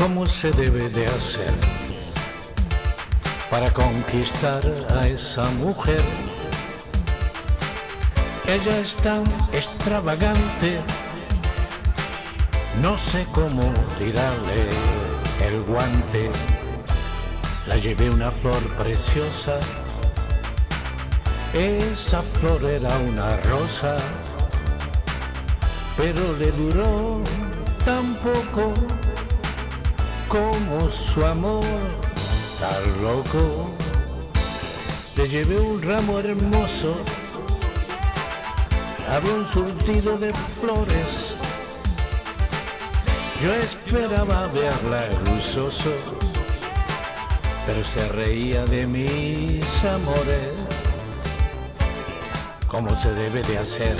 cómo se debe de hacer para conquistar a esa mujer. Ella es tan extravagante, no sé cómo tirarle el guante. La llevé una flor preciosa, esa flor era una rosa, pero le duró tan poco como su amor tan loco. Le llevé un ramo hermoso, un surtido de flores. Yo esperaba verla luzoso, pero se reía de mis amores, como se debe de hacer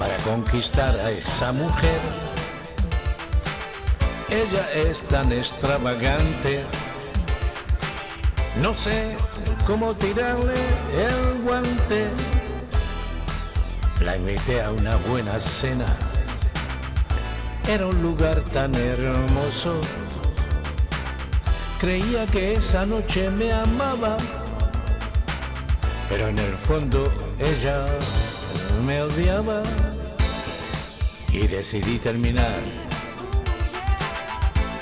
para conquistar a esa mujer ella es tan extravagante. No sé cómo tirarle el guante. La invité a una buena cena. Era un lugar tan hermoso. Creía que esa noche me amaba. Pero en el fondo ella me odiaba. Y decidí terminar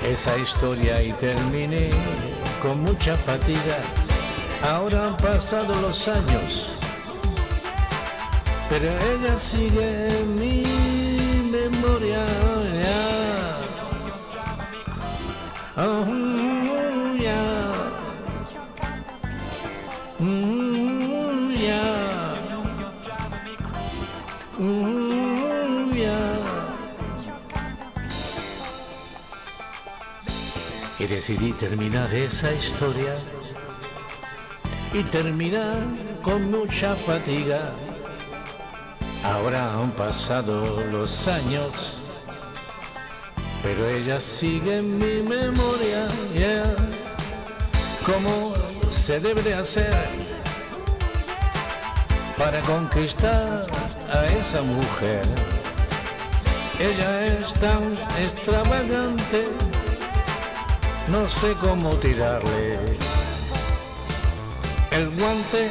esa historia y terminé con mucha fatiga. Ahora han pasado los años, pero ella sigue en mi memoria. Oh. Mm. Mm, Y decidí terminar esa historia y terminar con mucha fatiga. Ahora han pasado los años, pero ella sigue en mi memoria. Yeah. ¿Cómo se debe de hacer para conquistar a esa mujer? Ella es tan extravagante no sé cómo tirarle. El guante